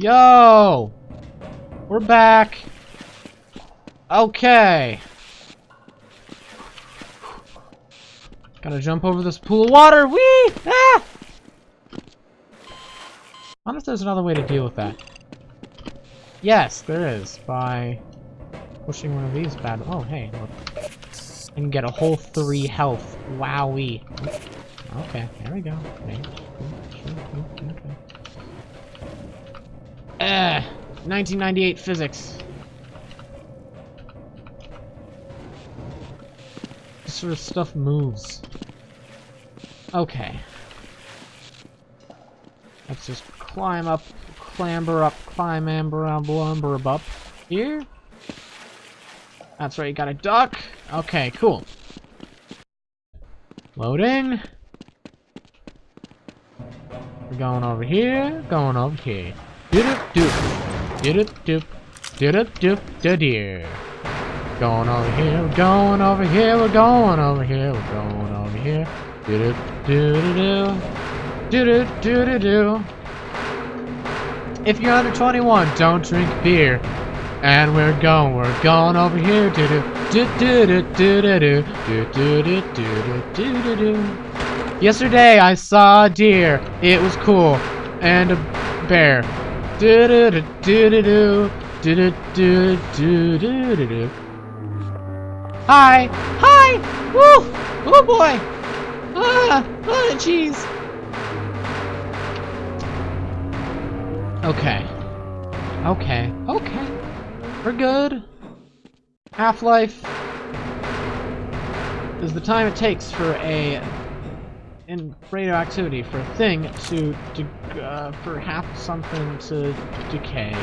Yo! We're back. Okay. Gotta jump over this pool of water. Whee! Ah! I wonder if there's another way to deal with that. Yes, there is. By pushing one of these bad... Oh, hey, look. I can get a whole three health. Wowee. Okay, there we go. Okay. Eh, 1998 physics. This sort of stuff moves. Okay. Let's just climb up, clamber up, climb amber, lumber up here. That's right, you got a duck. Okay, cool. Loading. We're going over here, going over here. Doop doop. Doop doop. Doop doop doop deer. Going over here, we're going over here, we're going over here, we're going over here. Doop doop doo doo. Doop doop doo If you're under 21, don't drink beer. And we're going, we're going over here. Do do do do do do do do do do do do do do. Yesterday I saw a deer. It was cool. And a bear. Do do do do do do do do do do do. Hi! Hi! Woo! Oh boy! Ah! Ah, jeez! Okay. Okay. Okay. We're good. Half-life is the time it takes for a in radioactivity for a thing to, to uh, for half something to decay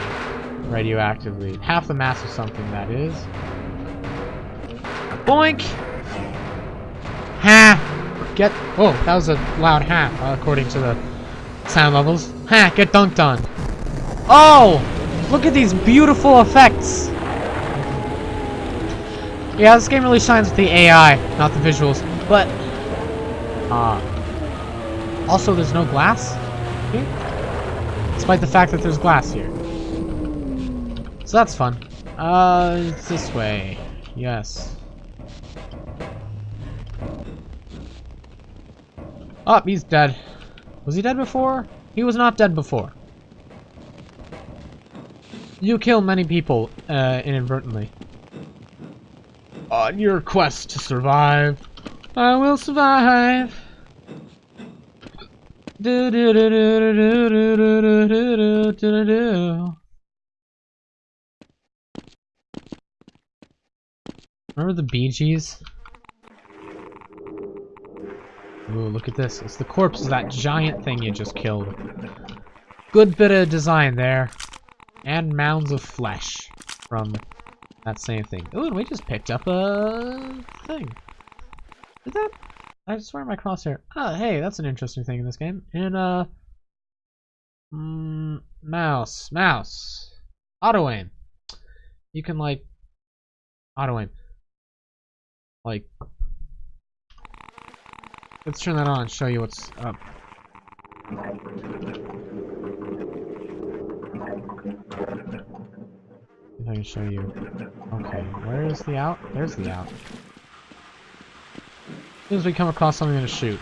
radioactively. Half the mass of something, that is. Boink! Ha! Get- oh, that was a loud ha, according to the sound levels. Ha! Get dunked on. Oh! Look at these beautiful effects! Yeah, this game really shines with the AI, not the visuals. But, uh, also, there's no glass despite the fact that there's glass here. So that's fun. Uh, it's this way. Yes. Oh, he's dead. Was he dead before? He was not dead before. You kill many people, uh, inadvertently. On your quest to survive, I will survive. Do do do do do do do do do do do. Remember the Bee Gees? Ooh, look at this. It's the corpse of that giant thing you just killed. Good bit of design there. And mounds of flesh from that same thing. Ooh, and we just picked up a thing. Is that I swear my crosshair. Oh, hey, that's an interesting thing in this game. And, uh... Mm, mouse. Mouse. Auto aim. You can, like... Auto aim. Like... Let's turn that on and show you what's up. If I can show you. Okay, where is the out? There's the out. As soon as we come across something to shoot.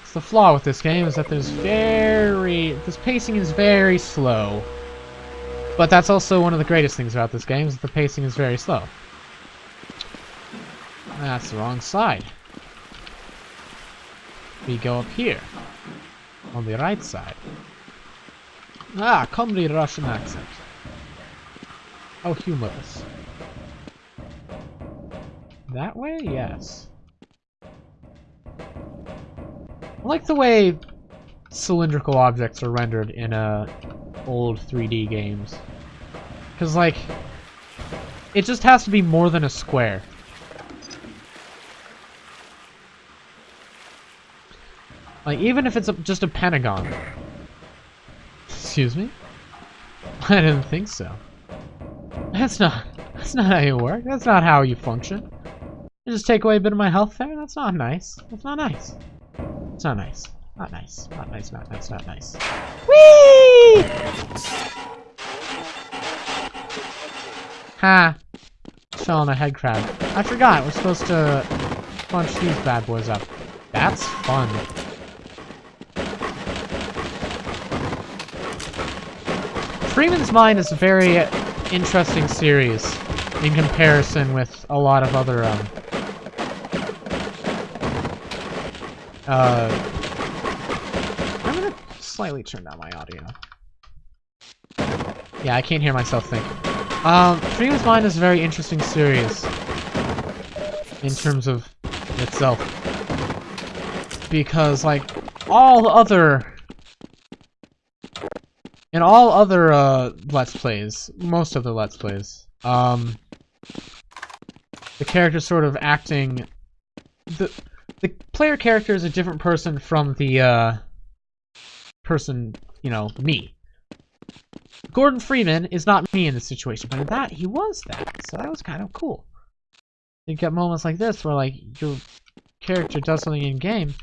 It's the flaw with this game is that there's very... This pacing is very slow. But that's also one of the greatest things about this game, is that the pacing is very slow. That's the wrong side. We go up here. On the right side. Ah, comedy Russian accent. How humorous. That way? Yes. I like the way cylindrical objects are rendered in uh, old 3D games. Because, like, it just has to be more than a square. Like, even if it's a, just a pentagon. Excuse me? I didn't think so. That's not, that's not how you work. That's not how you function. You just take away a bit of my health there? That's not nice. That's not nice. It's not nice. Not nice. Not nice, not nice, not nice. Whee! Ha! Fell on a head crab. I forgot, we're supposed to punch these bad boys up. That's fun. Freeman's Mind is a very interesting series in comparison with a lot of other, um, uh, I'm gonna slightly turn down my audio. Yeah, I can't hear myself think. Um, Freeman's Mind is a very interesting series in terms of itself. Because, like, all other... In all other, uh, Let's Plays, most of the Let's Plays, um, the character's sort of acting... The, the player character is a different person from the, uh, person, you know, me. Gordon Freeman is not me in this situation, but in that, he was that, so that was kind of cool. You get moments like this where, like, your character does something in-game,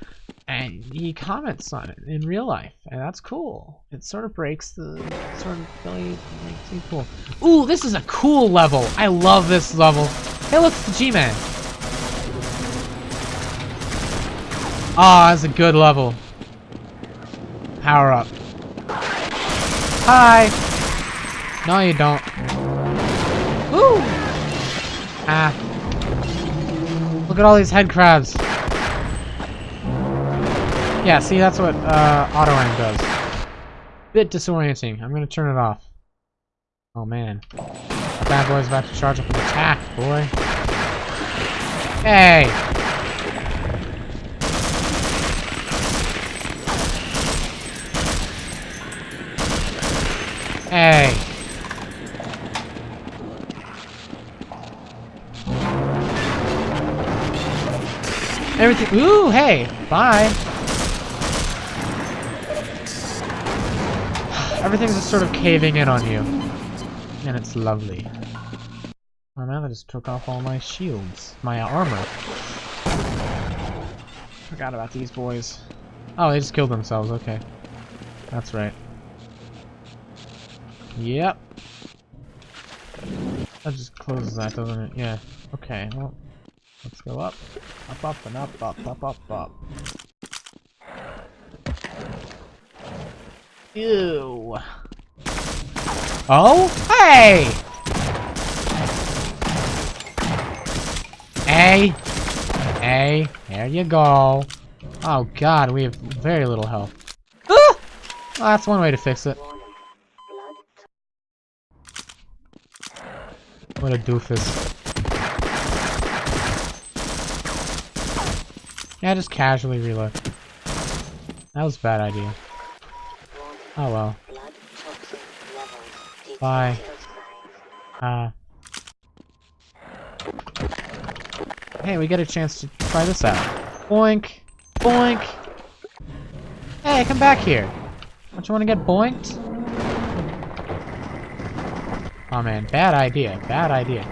and he comments on it in real life, and that's cool. It sort of breaks the, sort of really makes you cool. Ooh, this is a cool level! I love this level! Hey, look, it's the G-Man! Ah, oh, that's a good level. Power up. Hi! No, you don't. Woo! Ah. Look at all these head crabs. Yeah, see, that's what uh, auto aim does. Bit disorienting. I'm gonna turn it off. Oh man. That bad boy's about to charge up an attack, boy. Hey! Hey! Everything- Ooh, hey! Bye! Everything's just sort of caving in on you. And it's lovely. Oh I just took off all my shields. My armor. Forgot about these boys. Oh, they just killed themselves, okay. That's right. Yep. That just closes that, doesn't it? Yeah. Okay, well, let's go up. Up, up, and up, up, up, up, up. Ew. Oh? Hey! Hey! Hey, there you go. Oh god, we have very little health. Ah! Well, that's one way to fix it. What a doofus. Yeah, just casually reload. That was a bad idea. Oh well. Bye. Uh. Hey, we get a chance to try this out. Boink! Boink! Hey, come back here! Don't you want to get boinked? Oh man, bad idea, bad idea.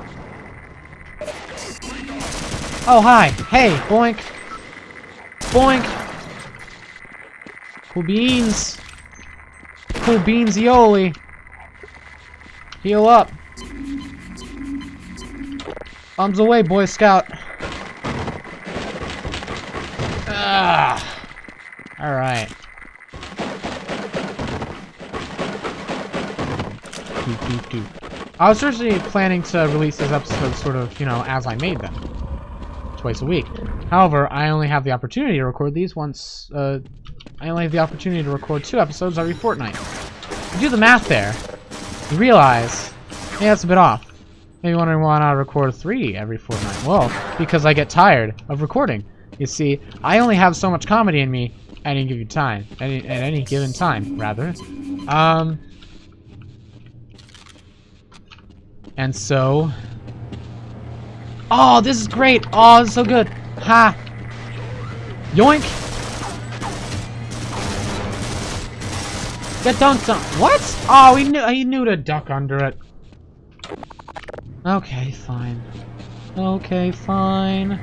Oh, hi! Hey, boink! Boink! Cool beans! Cool beans Yoli! Heal up. Bombs away, Boy Scout. Ah. All right. I was originally planning to release these episodes sort of, you know, as I made them. Twice a week. However, I only have the opportunity to record these once, uh, I only have the opportunity to record two episodes every fortnight. You do the math there, you realize, hey, that's a bit off. Maybe wondering why not record three every fortnight. Well, because I get tired of recording. You see, I only have so much comedy in me at any given time. Any, at any given time, rather. Um... And so... Oh, this is great! Oh, this is so good! Ha! Yoink! Get dunked on. What? Oh, he knew he knew to duck under it. Okay, fine. Okay, fine.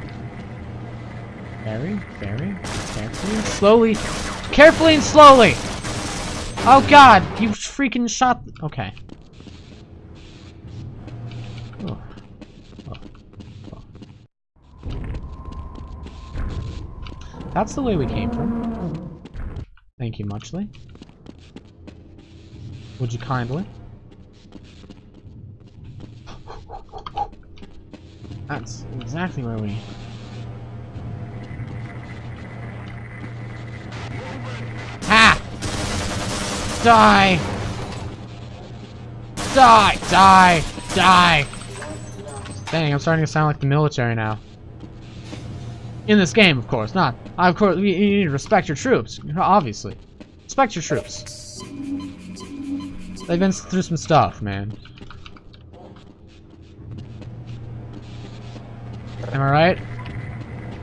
Very, very carefully and slowly. Carefully and slowly! Oh god, you freaking shot. Okay. That's the way we came from. Thank you, Muchly. Would you kindly? That's exactly where we... Ha! Die! Die! Die! Die! Dang, I'm starting to sound like the military now. In this game, of course, not. I, Of course, you, you need to respect your troops, obviously. Respect your troops. They've been through some stuff, man. Am I right?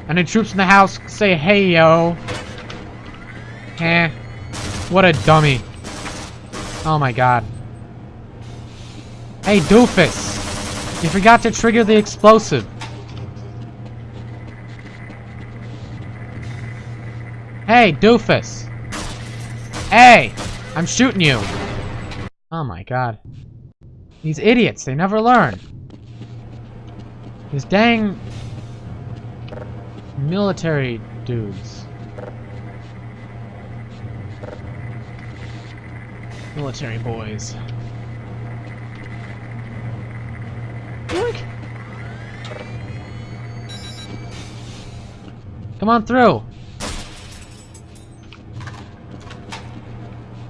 Any troops in the house say hey yo. Eh. What a dummy. Oh my god. Hey doofus! You forgot to trigger the explosive. Hey doofus! Hey! I'm shooting you! Oh my god. These idiots, they never learn. These dang military dudes. Military boys. Yoink. Come on through.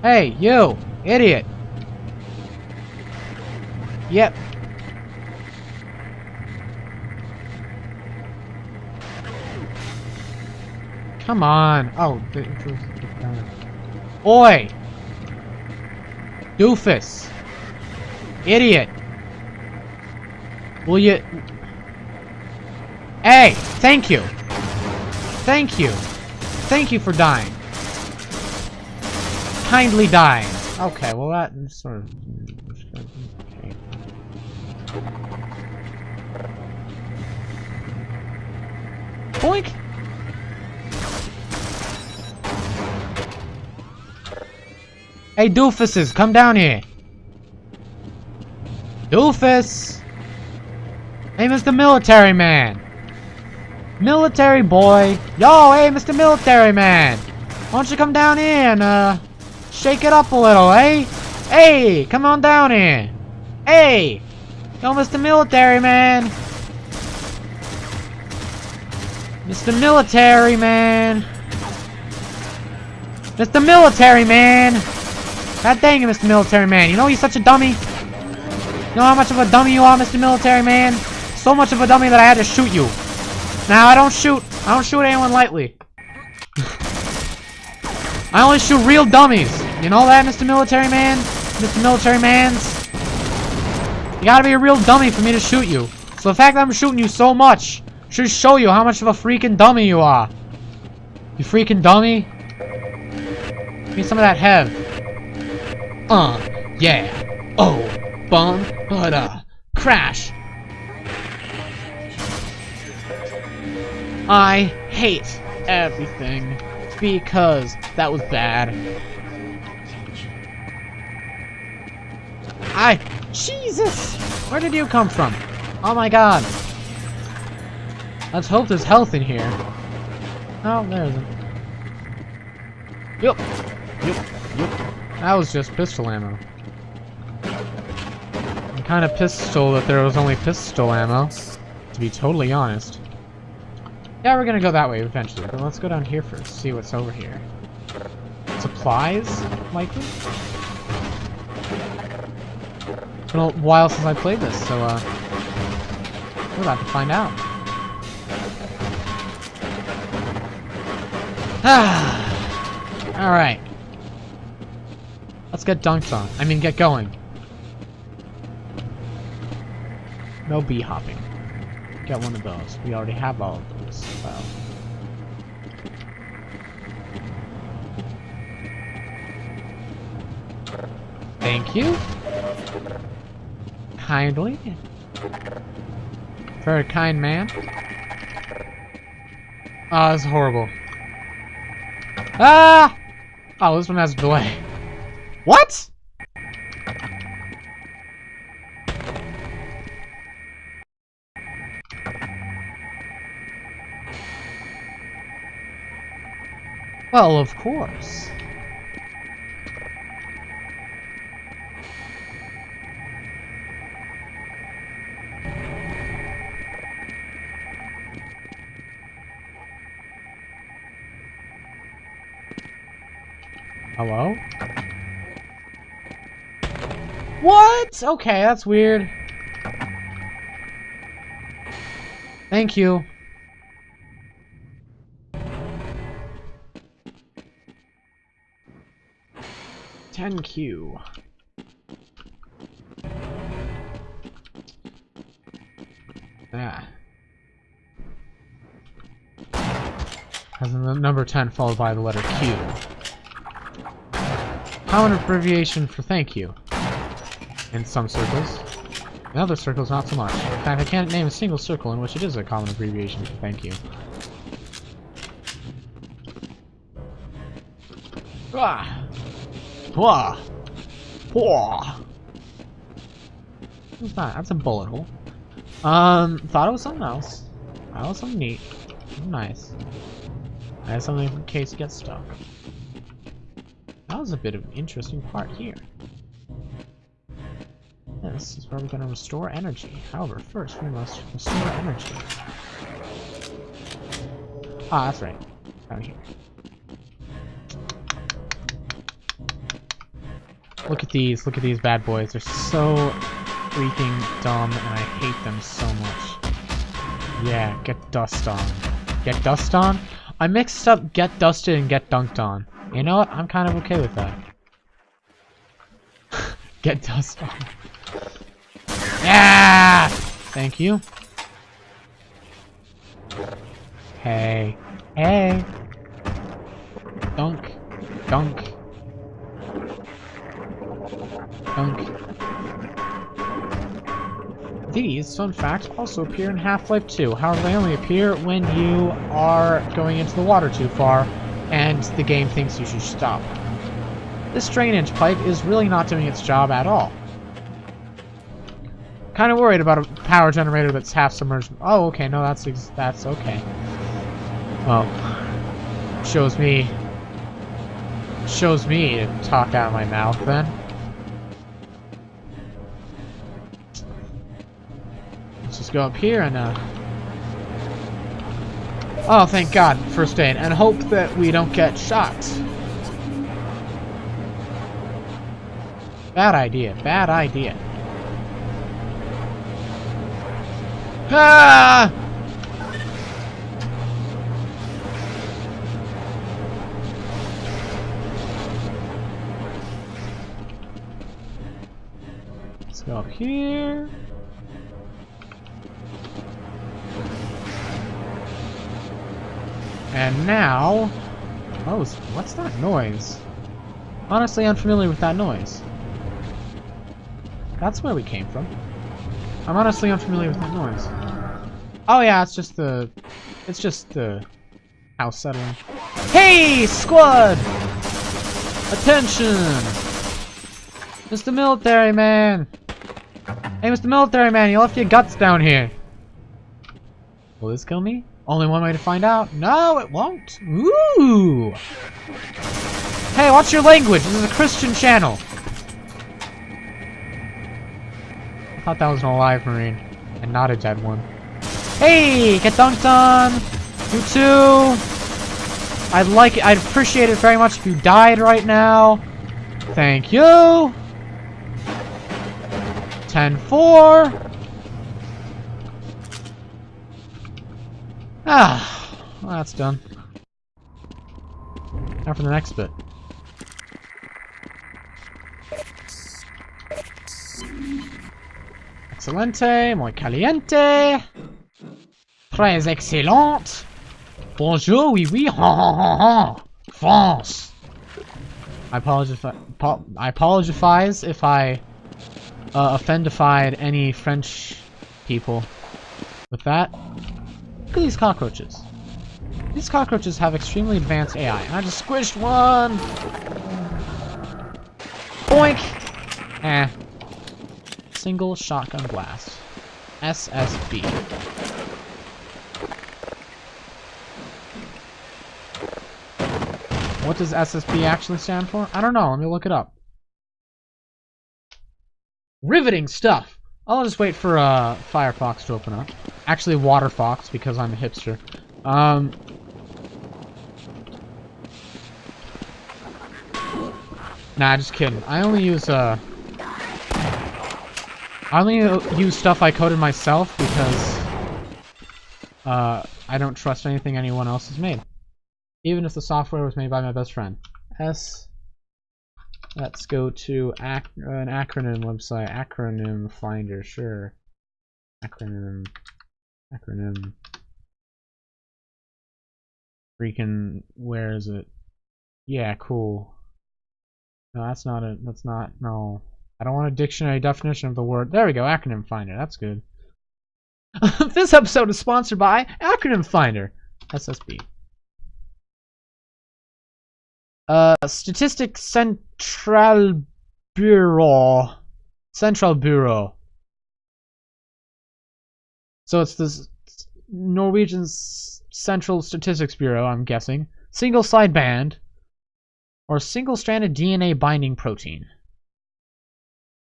Hey, you, idiot. Yep. Come on. Oh, Oi! Doofus! Idiot! Will you... Hey! Thank you! Thank you! Thank you for dying. Kindly dying. Okay, well that sort of... Boink! Hey, doofuses, come down here. Doofus! Hey, Mr. Military Man. Military boy. Yo, hey, Mr. Military Man. Why don't you come down here and, uh, shake it up a little, eh? Hey, come on down here. Hey! Yo, Mr. Military Man. Mr. Military Man! Mr. Military Man! God dang it, Mr. Military Man. You know he's such a dummy? You know how much of a dummy you are, Mr. Military Man? So much of a dummy that I had to shoot you. Now, I don't shoot. I don't shoot anyone lightly. I only shoot real dummies. You know that, Mr. Military Man? Mr. Military Mans? You gotta be a real dummy for me to shoot you. So the fact that I'm shooting you so much should show you how much of a freaking dummy you are. You freaking dummy. Give me some of that hev. Uh, yeah. Oh, bum, but uh, crash. I hate everything because that was bad. I, Jesus, where did you come from? Oh my god. Let's hope there's health in here. Oh, there isn't. Yup. Yup. Yup. That was just pistol ammo. I'm kind of pistol that there was only pistol ammo, to be totally honest. Yeah, we're gonna go that way eventually, but let's go down here first, see what's over here. Supplies, likely? It's been a while since I played this, so, uh, we're about to find out. Ah! Alright. Let's get dunked on. I mean, get going. No bee hopping. Get one of those. We already have all of those. Well. Thank you. Kindly. Very kind man. Ah, oh, that's horrible. Ah! Oh, this one has a delay. What? Well, of course. Hello? What? Okay, that's weird. Thank you. Ten Q. Yeah. Has the number 10 followed by the letter Q. Common abbreviation for thank you. In some circles. In other circles, not so much. In fact, I can't name a single circle in which it is a common abbreviation for thank you. Ah! Wah! Wah! What's that? That's a bullet hole. Um, thought it was something else. That was something neat. Nice. I have something in case you get stuck. Was a bit of an interesting part here. This is where we're going to restore energy. However, first we must restore energy. Ah, that's right. Down here. Look at these. Look at these bad boys. They're so freaking dumb, and I hate them so much. Yeah, get dust on. Get dust on? I mixed up get dusted and get dunked on. You know what? I'm kind of okay with that. get dust on. Yeah! Thank you. Hey. Hey. Dunk. Dunk. Dunk. These, fun fact, also appear in Half-Life 2. However, they only appear when you are going into the water too far, and the game thinks you should stop. This drainage pipe is really not doing its job at all. Kind of worried about a power generator that's half submerged. Oh, okay, no, that's that's okay. Well, shows me shows me to talk out of my mouth then. Let's just go up here and uh Oh, thank God, first aid, and hope that we don't get shot. Bad idea, bad idea. Ah! Let's go up here. And now... Oh, what's that noise? Honestly, unfamiliar with that noise. That's where we came from. I'm honestly unfamiliar with that noise. Oh yeah, it's just the... It's just the house settling. Hey, squad! Attention! Mr. Military Man! Hey, Mr. Military Man, you left your guts down here. Will this kill me? Only one way to find out. No, it won't. Ooh! Hey, what's your language? This is a Christian channel. I thought that was an alive marine, and not a dead one. Hey, get dunked on! You too! I'd like it, I'd appreciate it very much if you died right now. Thank you! 10-4! Ah, well, that's done. Now for the next bit. Excelente, muy caliente. Très excellente. Bonjour, oui, oui, ha ha ha ha. France. I apologize. If I, I apologize if I uh, offendified any French people with that. Look at these cockroaches. These cockroaches have extremely advanced AI, and I just squished one! Boink! Eh. Single shotgun blast. SSB. What does SSB actually stand for? I don't know. Let me look it up. Riveting stuff! I'll just wait for uh, Firefox to open up. Actually, Waterfox, because I'm a hipster. Um, nah, just kidding. I only use, uh... I only use stuff I coded myself because... Uh, I don't trust anything anyone else has made. Even if the software was made by my best friend. S... Let's go to ac an acronym website. Acronym finder, sure. Acronym. Acronym. Freaking, where is it? Yeah, cool. No, that's not it. That's not, no. I don't want a dictionary definition of the word. There we go, acronym finder. That's good. this episode is sponsored by Acronym Finder. SSB. Uh, Statistics Central Bureau. Central Bureau. So it's the Norwegian Central Statistics Bureau, I'm guessing. Single side band. Or single stranded DNA binding protein.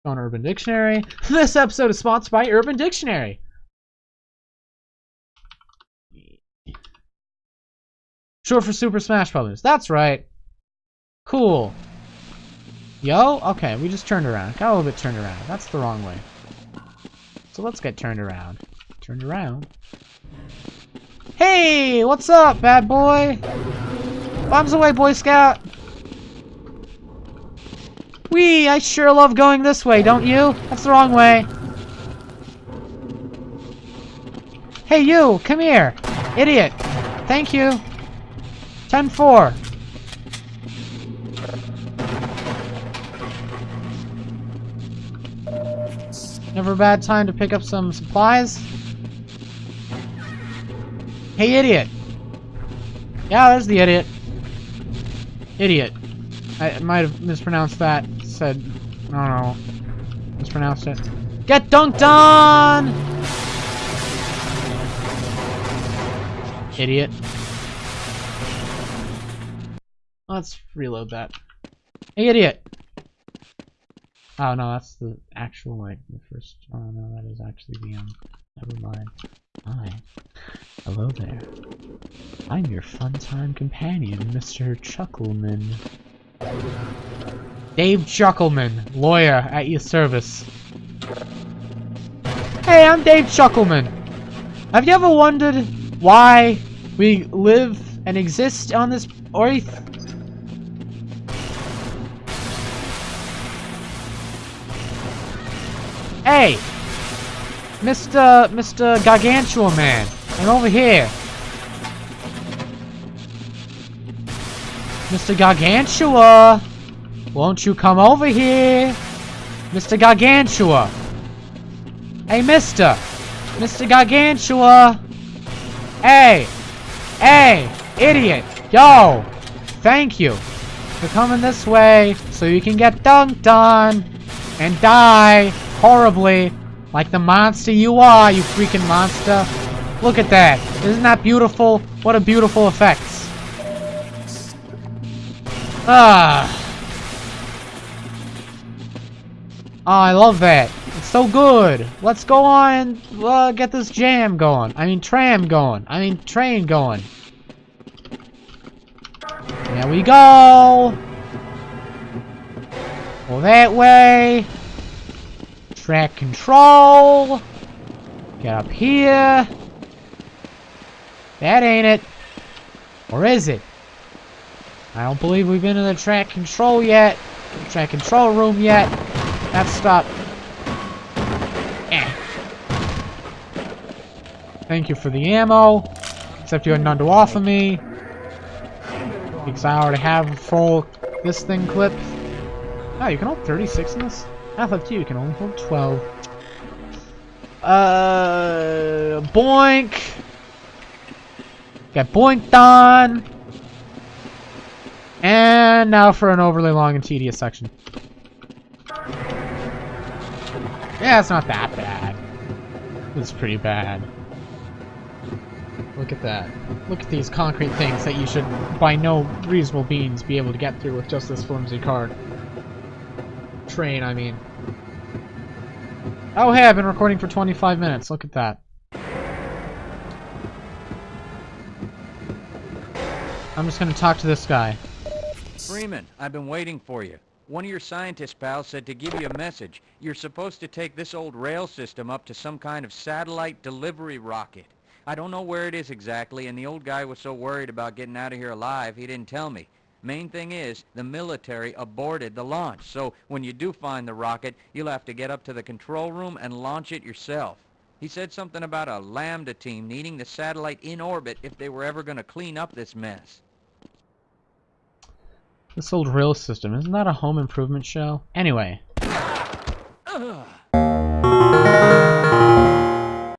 On Urban Dictionary. This episode is sponsored by Urban Dictionary. Short for Super Smash Brothers. That's right. Cool. Yo? Okay, we just turned around. Got a little bit turned around. That's the wrong way. So let's get turned around. Turned around. Hey! What's up, bad boy? Bombs away, Boy Scout! Wee! I sure love going this way, don't you? That's the wrong way. Hey, you! Come here! Idiot! Thank you! 10-4. A bad time to pick up some supplies. Hey, idiot! Yeah, there's the idiot. Idiot. I might have mispronounced that. Said, I don't know. Mispronounced it. Get dunked on! Idiot. Let's reload that. Hey, idiot! Oh no, that's the actual like the first. Oh no, that is actually the um. Never mind. Hi. Hello there. I'm your fun time companion, Mr. Chuckleman. Dave Chuckleman, lawyer at your service. Hey, I'm Dave Chuckleman. Have you ever wondered why we live and exist on this earth? Hey! Mr. Mr. Gargantua Man, I'm over here. Mr. Gargantua! Won't you come over here? Mr. Gargantua! Hey, mister! Mr. Gargantua! Hey! Hey! Idiot! Yo! Thank you for coming this way so you can get dunked on and die horribly like the monster you are, you freaking monster. Look at that. Isn't that beautiful? What a beautiful effects. Ah. Oh, I love that. It's so good. Let's go on and uh, get this jam going. I mean, tram going. I mean, train going. There we go. Go that way. Track control. Get up here. That ain't it. Or is it? I don't believe we've been in the track control yet. Track control room yet. That's stop. Eh. Thank you for the ammo. Except you had none to offer me. Because I already have full this thing clip. Oh, you can hold 36 in this? Alpha 2 can only hold 12. Uh, boink! Get boinked on! And now for an overly long and tedious section. Yeah, it's not that bad. It's pretty bad. Look at that. Look at these concrete things that you should, by no reasonable means, be able to get through with just this flimsy card. Train, I mean. Oh hey, I've been recording for 25 minutes. Look at that. I'm just gonna talk to this guy. Freeman, I've been waiting for you. One of your scientist pals said to give you a message. You're supposed to take this old rail system up to some kind of satellite delivery rocket. I don't know where it is exactly, and the old guy was so worried about getting out of here alive, he didn't tell me. Main thing is, the military aborted the launch, so when you do find the rocket, you'll have to get up to the control room and launch it yourself. He said something about a Lambda team needing the satellite in orbit if they were ever going to clean up this mess. This old rail system, isn't that a home improvement show? Anyway. Ugh.